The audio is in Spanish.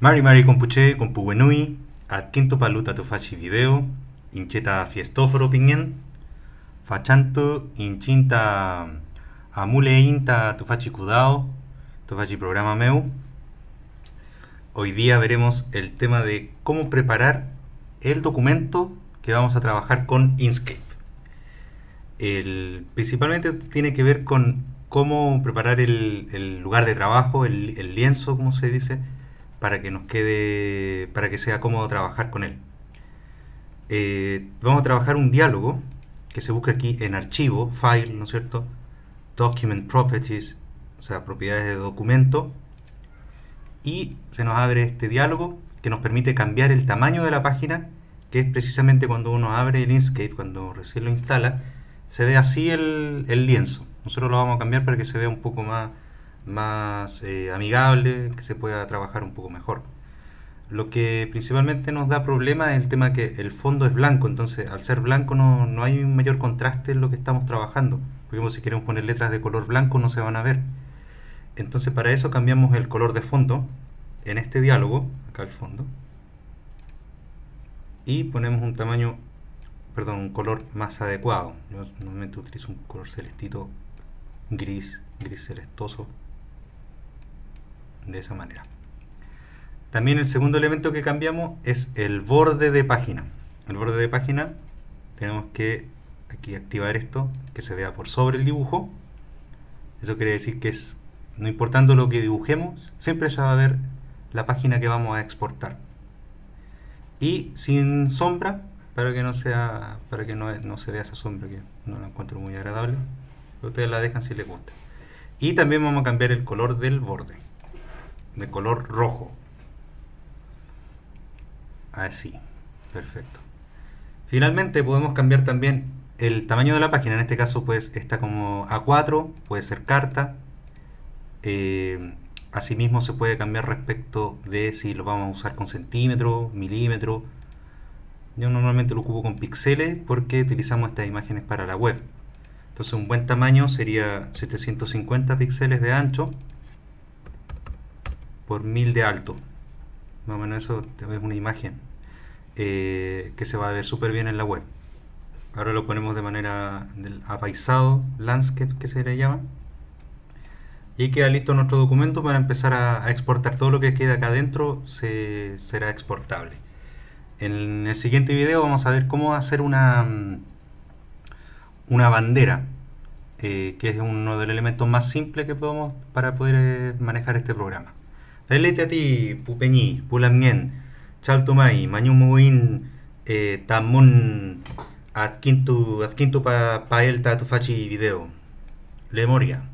Mari Mari compuche compuwenui, ad quinto paluta tu faci video, incheta fiestoforo pingen, fachanto inchinta amule inta tu faci kudao, tu faci programa meu. Hoy día veremos el tema de cómo preparar el documento que vamos a trabajar con Inkscape. El, principalmente tiene que ver con cómo preparar el, el lugar de trabajo, el, el lienzo, como se dice, para que nos quede, para que sea cómodo trabajar con él. Eh, vamos a trabajar un diálogo que se busca aquí en archivo, file, ¿no es cierto? Document properties, o sea, propiedades de documento. Y se nos abre este diálogo que nos permite cambiar el tamaño de la página, que es precisamente cuando uno abre el Inkscape, cuando recién lo instala, se ve así el, el lienzo. Nosotros lo vamos a cambiar para que se vea un poco más más eh, amigable, que se pueda trabajar un poco mejor. Lo que principalmente nos da problema es el tema que el fondo es blanco, entonces al ser blanco no, no hay un mayor contraste en lo que estamos trabajando. Por si queremos poner letras de color blanco no se van a ver. Entonces para eso cambiamos el color de fondo en este diálogo, acá el fondo, y ponemos un tamaño, perdón, un color más adecuado. Yo normalmente utilizo un color celestito gris, gris celestoso de esa manera. También el segundo elemento que cambiamos es el borde de página. El borde de página tenemos que aquí activar esto, que se vea por sobre el dibujo. Eso quiere decir que es, no importando lo que dibujemos, siempre se va a ver la página que vamos a exportar. Y sin sombra, para que no sea para que no, no se vea esa sombra que no la encuentro muy agradable. Ustedes la dejan si les gusta. Y también vamos a cambiar el color del borde de color rojo. Así, perfecto. Finalmente podemos cambiar también el tamaño de la página, en este caso pues está como A4, puede ser carta. Eh, asimismo se puede cambiar respecto de si lo vamos a usar con centímetro, milímetro. Yo normalmente lo ocupo con píxeles porque utilizamos estas imágenes para la web. Entonces un buen tamaño sería 750 píxeles de ancho por 1000 de alto. Más o menos eso es una imagen eh, que se va a ver súper bien en la web. Ahora lo ponemos de manera del apaisado, landscape que se le llama. Y queda listo nuestro documento para empezar a, exportar todo lo que queda acá adentro se, será exportable. En el siguiente video vamos a ver cómo hacer una, una bandera, eh, que es uno de los elementos más simples que podemos para poder eh, manejar este programa. Felitetī pupeni pulamngen chaltumay mañumuin eh, tamun azkintu, azkintu pa, paelta tufachi video. Lemoria.